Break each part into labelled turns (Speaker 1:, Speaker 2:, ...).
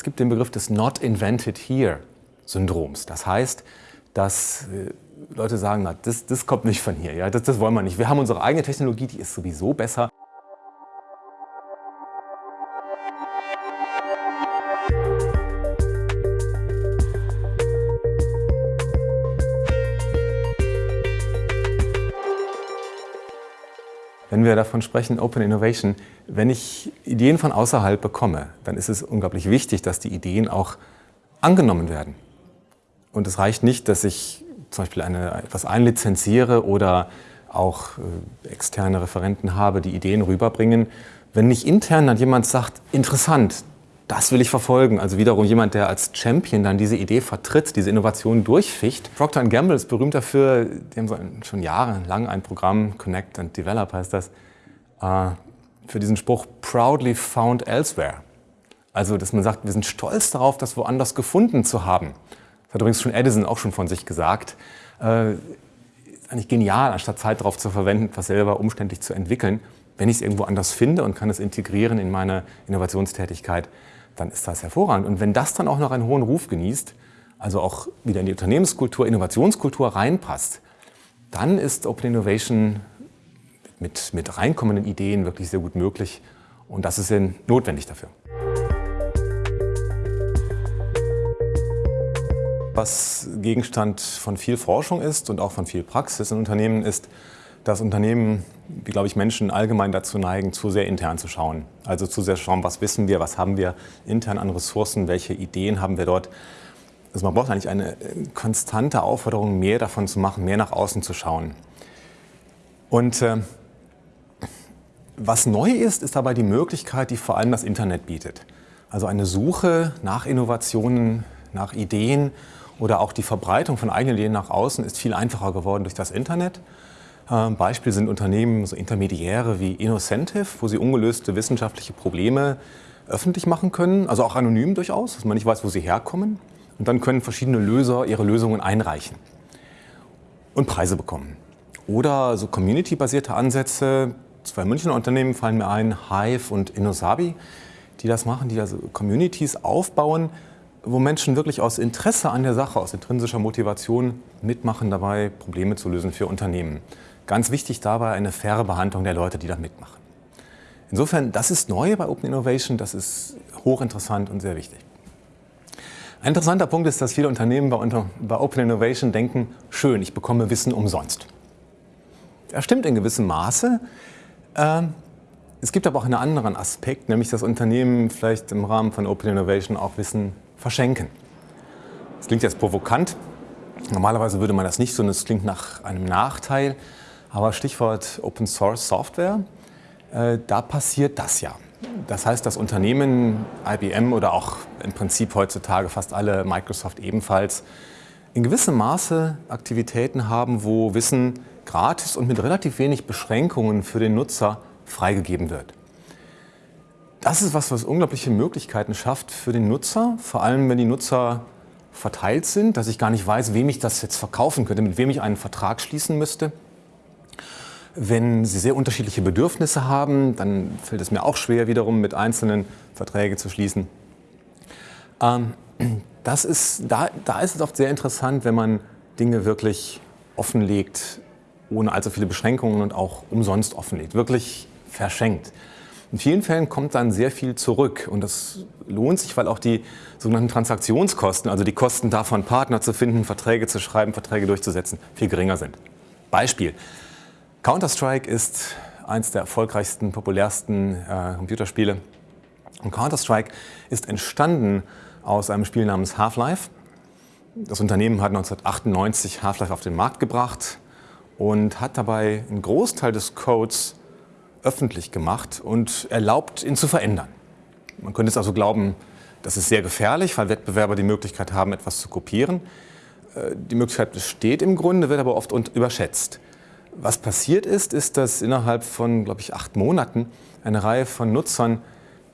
Speaker 1: Es gibt den Begriff des Not Invented Here Syndroms. Das heißt, dass äh, Leute sagen, na, das, das kommt nicht von hier, ja, das, das wollen wir nicht. Wir haben unsere eigene Technologie, die ist sowieso besser. Wenn wir davon sprechen, Open Innovation, wenn ich Ideen von außerhalb bekomme, dann ist es unglaublich wichtig, dass die Ideen auch angenommen werden. Und es reicht nicht, dass ich zum Beispiel eine, etwas einlizenziere oder auch äh, externe Referenten habe, die Ideen rüberbringen. Wenn nicht intern dann jemand sagt, interessant, das will ich verfolgen. Also wiederum jemand, der als Champion dann diese Idee vertritt, diese Innovation durchficht. Procter Gamble ist berühmt dafür, die haben schon jahrelang ein Programm, Connect and Develop heißt das, äh, für diesen Spruch Proudly Found Elsewhere. Also, dass man sagt, wir sind stolz darauf, das woanders gefunden zu haben. Das hat übrigens schon Edison auch schon von sich gesagt. Äh, ist eigentlich genial, anstatt Zeit darauf zu verwenden, etwas selber umständlich zu entwickeln. Wenn ich es irgendwo anders finde und kann es integrieren in meine Innovationstätigkeit, dann ist das hervorragend. Und wenn das dann auch noch einen hohen Ruf genießt, also auch wieder in die Unternehmenskultur, Innovationskultur reinpasst, dann ist Open Innovation mit, mit reinkommenden Ideen wirklich sehr gut möglich. Und das ist notwendig dafür. Was Gegenstand von viel Forschung ist und auch von viel Praxis in Unternehmen ist, dass Unternehmen, wie glaube ich Menschen allgemein dazu neigen, zu sehr intern zu schauen. Also zu sehr schauen, was wissen wir, was haben wir intern an Ressourcen, welche Ideen haben wir dort. Also man braucht eigentlich eine konstante Aufforderung, mehr davon zu machen, mehr nach außen zu schauen. Und äh, was neu ist, ist dabei die Möglichkeit, die vor allem das Internet bietet. Also eine Suche nach Innovationen, nach Ideen oder auch die Verbreitung von eigenen Ideen nach außen ist viel einfacher geworden durch das Internet. Ähm, Beispiel sind Unternehmen, so Intermediäre wie Innocentive, wo sie ungelöste wissenschaftliche Probleme öffentlich machen können, also auch anonym durchaus, dass man nicht weiß, wo sie herkommen. Und dann können verschiedene Löser ihre Lösungen einreichen und Preise bekommen. Oder so community-basierte Ansätze, zwei Münchner Unternehmen fallen mir ein, Hive und Innosabi, die das machen, die also Communities aufbauen, wo Menschen wirklich aus Interesse an der Sache, aus intrinsischer Motivation mitmachen dabei, Probleme zu lösen für Unternehmen. Ganz wichtig dabei eine faire Behandlung der Leute, die da mitmachen. Insofern, das ist neu bei Open Innovation, das ist hochinteressant und sehr wichtig. Ein interessanter Punkt ist, dass viele Unternehmen bei, Open Innovation denken, schön, ich bekomme Wissen umsonst. Das stimmt in gewissem Maße. Ähm, es gibt aber auch einen anderen Aspekt, nämlich dass Unternehmen vielleicht im Rahmen von Open Innovation auch Wissen verschenken. Das klingt jetzt provokant. Normalerweise würde man das nicht so, und es klingt nach einem Nachteil. Aber Stichwort Open Source Software, äh, da passiert das ja. Das heißt, dass Unternehmen, IBM oder auch im Prinzip heutzutage fast alle, Microsoft ebenfalls, in gewissem Maße Aktivitäten haben, wo Wissen gratis und mit relativ wenig Beschränkungen für den Nutzer freigegeben wird. Das ist was, was unglaubliche Möglichkeiten schafft für den Nutzer, vor allem wenn die Nutzer verteilt sind, dass ich gar nicht weiß, wem ich das jetzt verkaufen könnte, mit wem ich einen Vertrag schließen müsste. Wenn Sie sehr unterschiedliche Bedürfnisse haben, dann fällt es mir auch schwer, wiederum mit einzelnen Verträge zu schließen. Ähm, das ist, da, da ist es oft sehr interessant, wenn man Dinge wirklich offenlegt, ohne allzu viele Beschränkungen und auch umsonst offenlegt, wirklich verschenkt. In vielen Fällen kommt dann sehr viel zurück und das lohnt sich, weil auch die sogenannten Transaktionskosten, also die Kosten davon, Partner zu finden, Verträge zu schreiben, Verträge durchzusetzen, viel geringer sind. Beispiel. Counter-Strike ist eines der erfolgreichsten, populärsten äh, Computerspiele. Und Counter-Strike ist entstanden aus einem Spiel namens Half-Life. Das Unternehmen hat 1998 Half-Life auf den Markt gebracht und hat dabei einen Großteil des Codes öffentlich gemacht und erlaubt, ihn zu verändern. Man könnte es also glauben, das ist sehr gefährlich, weil Wettbewerber die Möglichkeit haben, etwas zu kopieren. Äh, die Möglichkeit besteht im Grunde, wird aber oft überschätzt. Was passiert ist, ist, dass innerhalb von, glaube ich, acht Monaten eine Reihe von Nutzern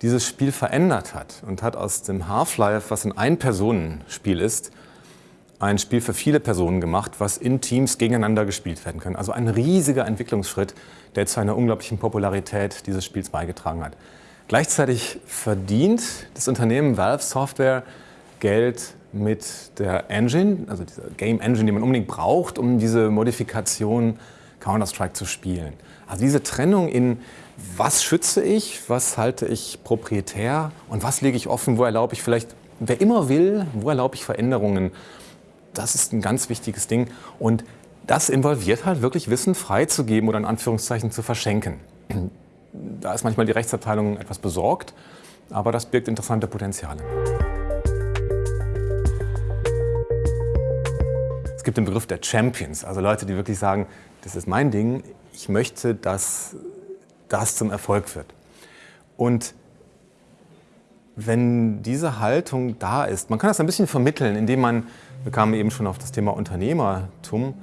Speaker 1: dieses Spiel verändert hat und hat aus dem Half-Life, was ein Ein-Personen-Spiel ist, ein Spiel für viele Personen gemacht, was in Teams gegeneinander gespielt werden kann. Also ein riesiger Entwicklungsschritt, der zu einer unglaublichen Popularität dieses Spiels beigetragen hat. Gleichzeitig verdient das Unternehmen Valve Software Geld mit der Engine, also dieser Game Engine, die man unbedingt braucht, um diese Modifikation Counter-Strike zu spielen. Also diese Trennung in was schütze ich, was halte ich proprietär und was lege ich offen, wo erlaube ich vielleicht, wer immer will, wo erlaube ich Veränderungen, das ist ein ganz wichtiges Ding und das involviert halt wirklich Wissen freizugeben oder in Anführungszeichen zu verschenken. Da ist manchmal die Rechtsabteilung etwas besorgt, aber das birgt interessante Potenziale. Gibt den Begriff der Champions, also Leute, die wirklich sagen, das ist mein Ding, ich möchte, dass das zum Erfolg wird. Und wenn diese Haltung da ist, man kann das ein bisschen vermitteln, indem man, wir kamen eben schon auf das Thema Unternehmertum,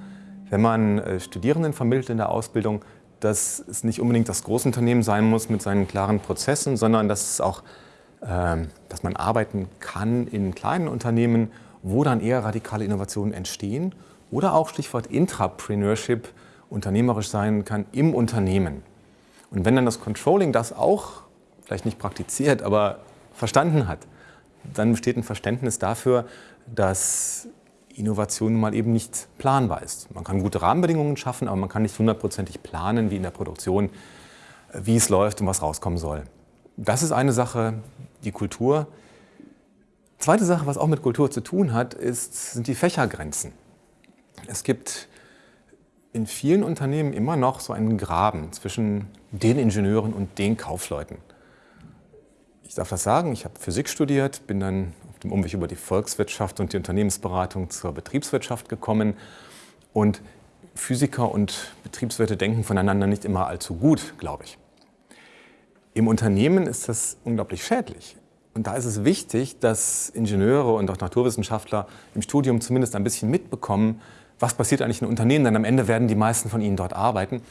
Speaker 1: wenn man äh, Studierenden vermittelt in der Ausbildung, dass es nicht unbedingt das Großunternehmen sein muss mit seinen klaren Prozessen, sondern dass, es auch, äh, dass man arbeiten kann in kleinen Unternehmen, wo dann eher radikale Innovationen entstehen oder auch Stichwort Intrapreneurship, unternehmerisch sein kann im Unternehmen. Und wenn dann das Controlling das auch vielleicht nicht praktiziert, aber verstanden hat, dann besteht ein Verständnis dafür, dass Innovation nun mal eben nicht planbar ist. Man kann gute Rahmenbedingungen schaffen, aber man kann nicht hundertprozentig planen, wie in der Produktion, wie es läuft und was rauskommen soll. Das ist eine Sache, die Kultur. Zweite Sache, was auch mit Kultur zu tun hat, ist, sind die Fächergrenzen. Es gibt in vielen Unternehmen immer noch so einen Graben zwischen den Ingenieuren und den Kaufleuten. Ich darf das sagen, ich habe Physik studiert, bin dann auf dem Umweg über die Volkswirtschaft und die Unternehmensberatung zur Betriebswirtschaft gekommen. Und Physiker und Betriebswirte denken voneinander nicht immer allzu gut, glaube ich. Im Unternehmen ist das unglaublich schädlich. Und da ist es wichtig, dass Ingenieure und auch Naturwissenschaftler im Studium zumindest ein bisschen mitbekommen, was passiert eigentlich in Unternehmen, denn am Ende werden die meisten von ihnen dort arbeiten.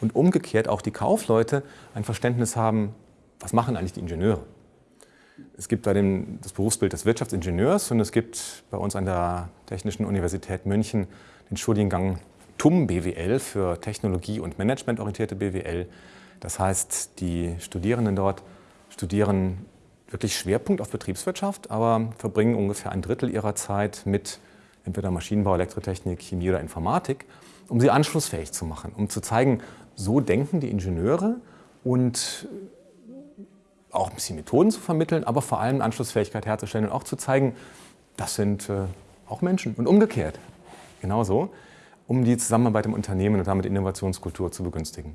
Speaker 1: Und umgekehrt auch die Kaufleute ein Verständnis haben, was machen eigentlich die Ingenieure. Es gibt da dem, das Berufsbild des Wirtschaftsingenieurs und es gibt bei uns an der Technischen Universität München den Studiengang TUM BWL für Technologie- und Managementorientierte BWL. Das heißt, die Studierenden dort studieren wirklich Schwerpunkt auf Betriebswirtschaft, aber verbringen ungefähr ein Drittel ihrer Zeit mit entweder Maschinenbau, Elektrotechnik, Chemie oder Informatik, um sie anschlussfähig zu machen, um zu zeigen, so denken die Ingenieure und auch ein bisschen Methoden zu vermitteln, aber vor allem Anschlussfähigkeit herzustellen und auch zu zeigen, das sind äh, auch Menschen und umgekehrt genauso, um die Zusammenarbeit im Unternehmen und damit Innovationskultur zu begünstigen.